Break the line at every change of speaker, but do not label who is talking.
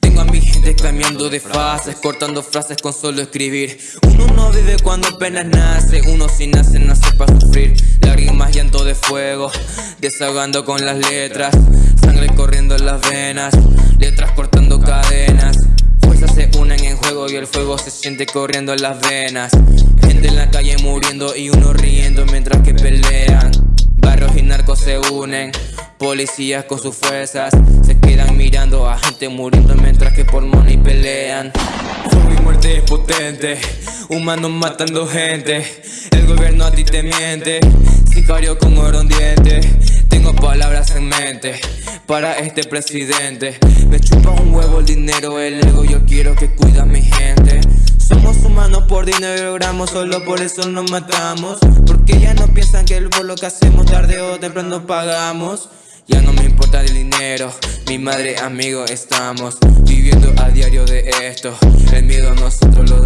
Tengo a mi gente cambiando de fases, cortando frases con solo escribir. Uno no vive cuando apenas nace, uno si nace, nace para sufrir. Lágrimas, llanto de fuego, desahogando con las letras. Sangre corriendo en las venas, letras cortando cadenas. Fuerzas se unen en juego y el fuego se siente corriendo en las venas. Gente en la calle muriendo y uno riendo mientras que pelean. Barrios y narcos se unen, policías con sus fuerzas se quedan mirando a gente muriendo mientras que por money pelean. Fuego y muerte es potente, humanos matando gente, el gobierno a ti te miente, sicario con oro en diente. Tengo palabras en mente para este presidente. Me chupa un huevo el dinero, el ego, yo quiero que cuida a mi gente. Somos humanos por dinero logramos, solo por eso nos matamos Porque ya no piensan que por lo que hacemos tarde o temprano pagamos Ya no me importa el dinero, mi madre, amigo, estamos Viviendo a diario de esto, el miedo nosotros lo